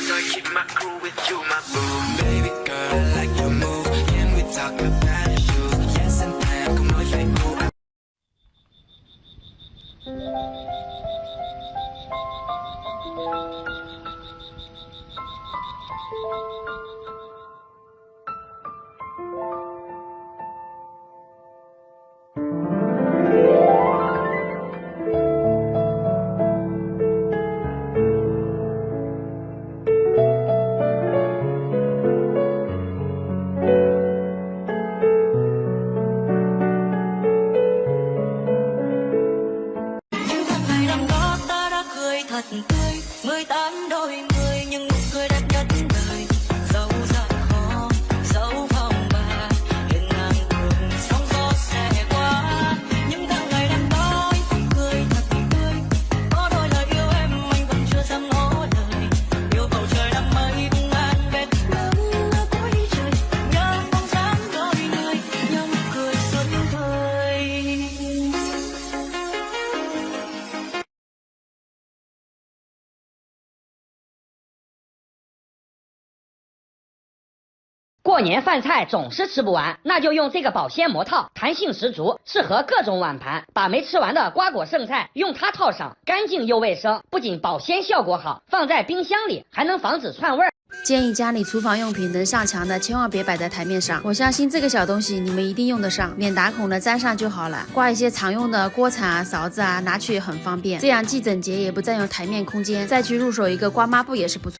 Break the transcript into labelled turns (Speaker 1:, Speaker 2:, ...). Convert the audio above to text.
Speaker 1: so I keep my crew with you, my boo. Baby girl, I like your move. Can we talk about you? Yes, and then come on, say
Speaker 2: Thật tươi mười tám đôi mươi
Speaker 3: 过年饭菜总是吃不完，那就用这个保鲜膜套，弹性十足，适合各种碗盘。把没吃完的瓜果剩菜用它套上，干净又卫生，不仅保鲜效果好，放在冰箱里还能防止串味儿。
Speaker 4: 建议家里厨房用品能上墙的，千万别摆在台面上。我相信这个小东西你们一定用得上，免打孔的粘上就好了。挂一些常用的锅铲啊、勺子啊，拿去也很方便，这样既整洁也不占用台面空间。再去入手一个刮抹布也是不错。